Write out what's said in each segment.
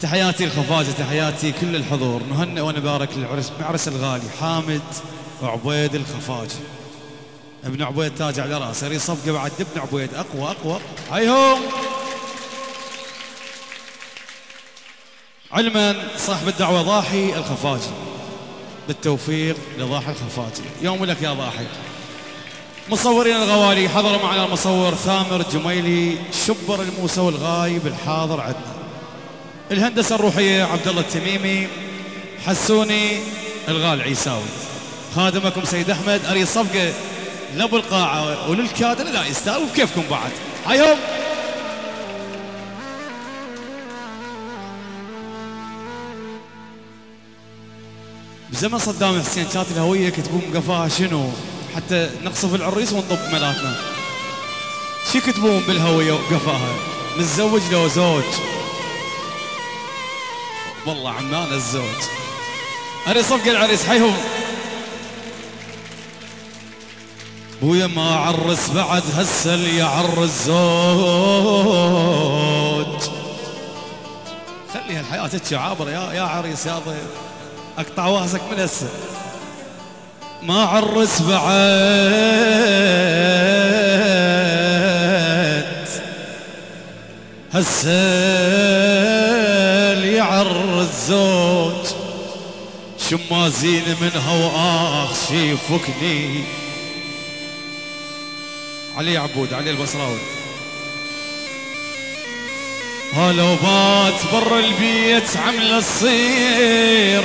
تحياتي الخفاجة تحياتي كل الحضور. نهنئ ونبارك للعرس معرس الغالي حامد وعبيد الخفاجة ابن عبيد تاج على رأسه ري صفقة بعد ابن عبيد. أقوى أقوى. هيهم علما صاحب الدعوة ضاحي الخفاجي بالتوفيق لضاحي الخفاجي يوم لك يا ضاحي. مصورين الغوالي حضر معنا المصور ثامر جميلي شبر الموسى الغايب الحاضر عندنا الهندسة الروحية عبد الله التميمي حسوني الغال عيساوي. خادمكم سيد أحمد أري صفقة لابو القاعة وللكادر لا يستاهل. وكيفكم بعد؟ هايهم بزمن صدام حسين كانت الهوية يكتبون قفاها شنو؟ حتى نقصف العريس ونطب ملاتنا. شو يكتبون بالهوية وقفاها؟ متزوج لو زوج. والله عمان الزوج أري صفقة العريس حيهم بويا ما عرس بعد هسه اللي يعرس زوج خلي هالحياة تجي عابرة يا يا عريس يا ضيف. أقطع واسك من هسه. ما عرس بعد هسه. يعرس زوج شمازين منها وآخ شي فكني. علي عبود علي البصراوي. هلو بات برا البيت عمل الصير.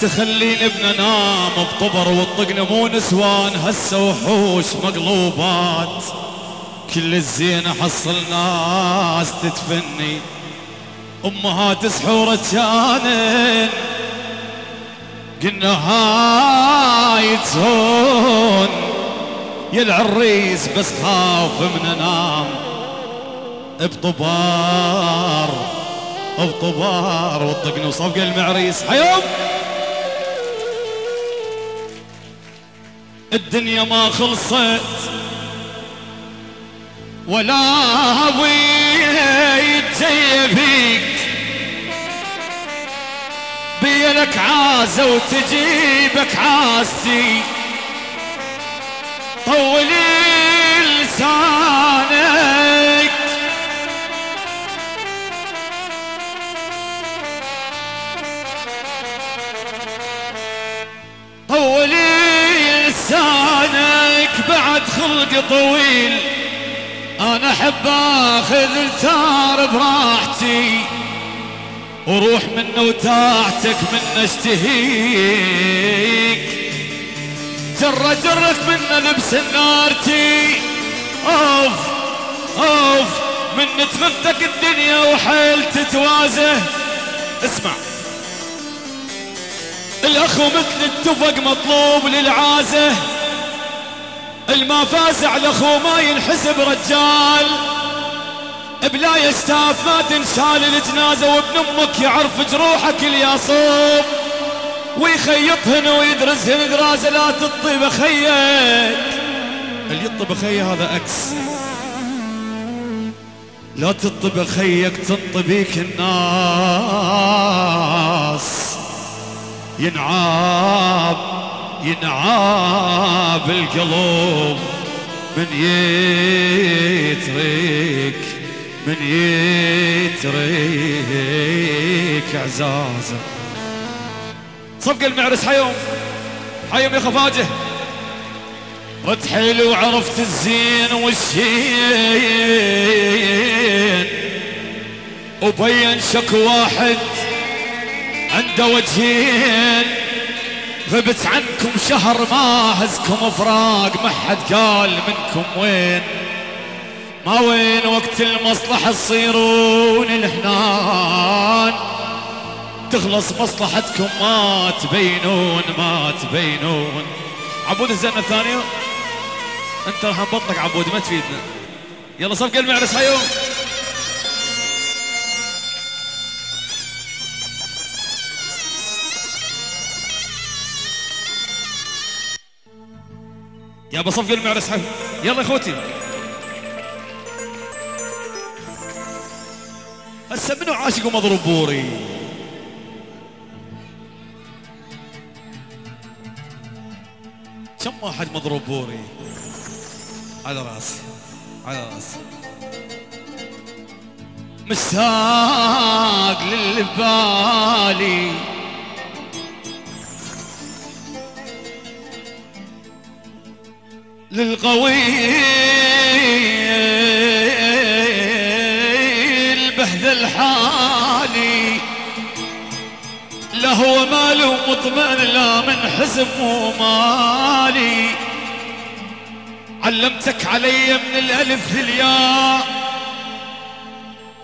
تخليني ابن نام بطبر والطقن مو نسوان هسه وحوش مقلوبات. كل الزين حصل ناس تتفني أمهات سحورة كانن قلنا هاي تهون يا العريس بس خاف من انام بطبار بطبار والطقن وصفق المعريس. حيوم! الدنيا ما خلصت ولا أبوي تجيبك بيلك عازة وتجيبك عاستي طولي لسانك. طولي لسانك بعد خلق طويل. أنا أحب آخذ الثار براحتي. وروح منه وتاعتك من اشتهيك. جرة جرك من لبس النارتي أوف أوف من تغثك الدنيا وحيل تتوازه. اسمع. الأخ مثل التفق مطلوب للعازه. الما فاز على اخوه ما ينحسب رجال. بلا يستاف ما تنشال الجنازه وابن أمك يعرف جروحك الياصوب ويخيطهن ويدرسهن دراسه لا تطي بخيك اللي يطي بخيه هذا أكس. لا تطي بخيك تنطي بيك الناس. ينعاب ينعاب القلب من يترك من يترك عزازه صفق المعرس حيوم. حيوم يا خفاجه رد حلو عرفت الزين والشين. وبين شك واحد عنده وجهين. غبت عنكم شهر ما هزكم فراق ما حد قال منكم وين. ما وين وقت المصلحة تصيرون الحنان تخلص مصلحتكم ما تبينون ما تبينون. عبود الزنة الثانية انت راح نبطلك عبود ما تفيدنا. يلا صفق المعرس هيو يا بصفق المعرس هيو يلا اخوتي. هسه منو عاشق ومضروب بوري. كم واحد مضروب بوري؟ على راسي على راسي مشتاق للبالي. للقوي البهذ الحالي لا هو ماله مطمئن لا من حزب ومالي. علمتك علي من الألف للياء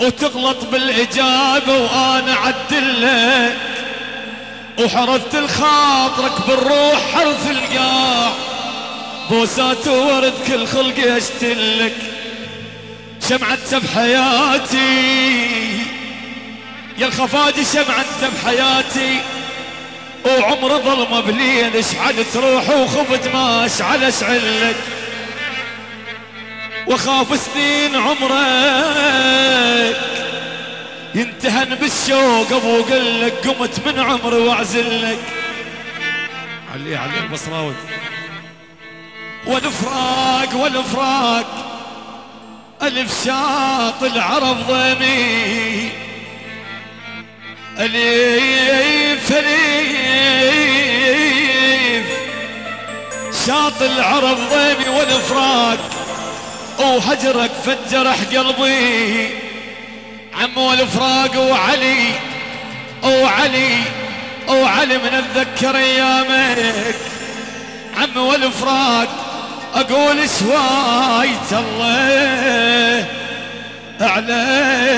وتغلط بالإجابة وأنا عدلك وحرثت الخاطرك بالروح حرث القاع بوسات وورد كل خلقي أشتلك. شمعت بحياتي يا الخفاجي شمعت بحياتي وعمر ظلمة بلين اشعلت روحي وخفت ما أشعل أشعلك. واخاف سنين عمرك. ينتهن بالشوق أبو قلك قمت من عمري وأعزلك. علي علي البصراوي والفراق والفراق. ألف شاط العرب ضمي. أليف أليف. شاط العرب ضيمي والفراق وهجرك فجرح قلبي. عم والفراق وعلي. وعلي وعلي من اتذكر ايامك عم والفراق أقول شوايت الله على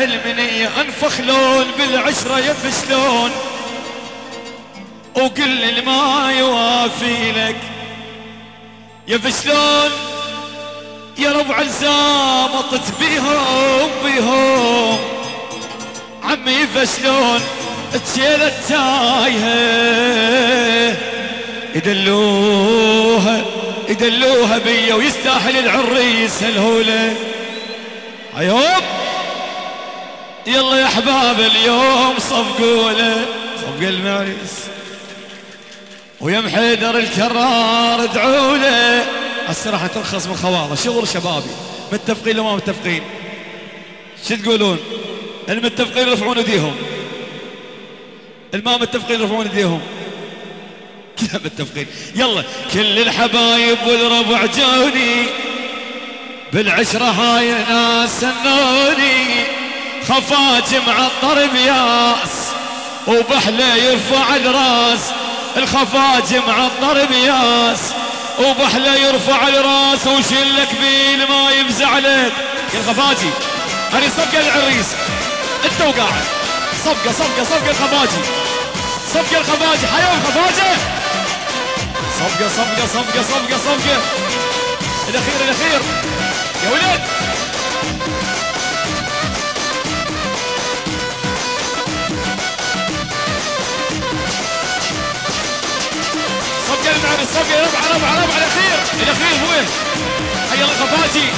المنية أنفخ لون بالعشرة يفشلون اللي ما يوافي لك يفشلون يا ربع الزامطت بيهم بيهم. عمي يفشلون تشيلة تايهة يدلوها يدلوها بيا ويستاهل العريس الهولة. عيوب يلا يا أحباب اليوم صفقوا له صفق المعريس ويا محيدر الكرار ادعوا له راح ترخص من خواضه شغل شبابي. متفقين لو ما متفقين؟ شو تقولون؟ المتفقين يرفعون ايديهم. الما متفقين يرفعون ايديهم. كلها متفقين يلا كل الحبايب والربع جوني. بالعشرة هاي ناس سنوني خفاج معطر بياس وبحله يرفع الراس. الخفاج معطر بياس وبحله يرفع الراس. وشلك بيل ما يفزع لك يا الخفاجي هذه صفقة العريس. انت وقاعد. صفقة صفقة صفقة الخفاجي صفقة الخفاجي حيوم خفاجة صفقة صفقة صفقة صفقة صفقة. الأخير الأخير. يا ولد. صفقة المعنى الصفقة ربع ربع ربع الأخير الأخير هو حي الله خفاجي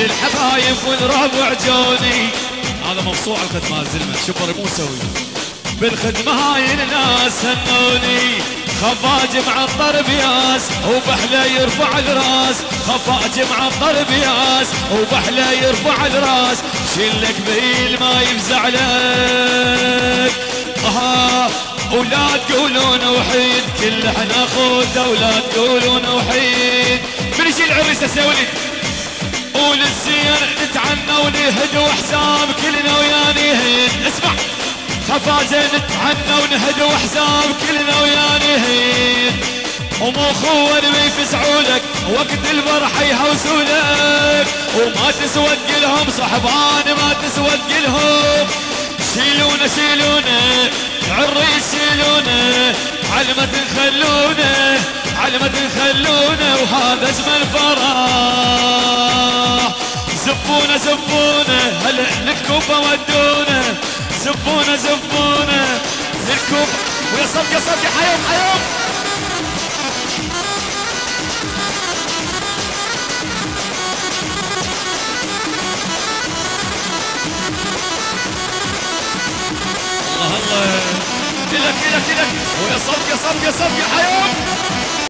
كل الحبايب والربع جوني هذا مبسوع الختمات زلمة شبر مو سوي بالخدمة هاي الناس هنوني. خفاج معطر بياس وبحلة يرفع الراس. خفاج معطر بياس وبحلة يرفع الراس. شلك بيل ما يفزع لك. آه ولا تقولون وحيد كل إحنا اخوته ولا تقولون وحيد. من يجي العريس ولد وللزين نتعنى ونهد وحساب كلنا ويا اسمع خفاجة نتعنى ونهد وحساب كلنا ويا ومو خوان يفزعوا لك وقت الفرح يهوسوا لك. وما تسود لهم صحبان ما تسود لهم شيلونا شيلونا عري شيلونا علمة تخلونا علمة تخلونا وهذا اجمل فرح زفونا زفونا هلا للكوفة ودونا. زفونا زفونا للكوفة ويا صب يا يا حيوم حيوم. كده كده كده ويا يا صفقه يا حيوان.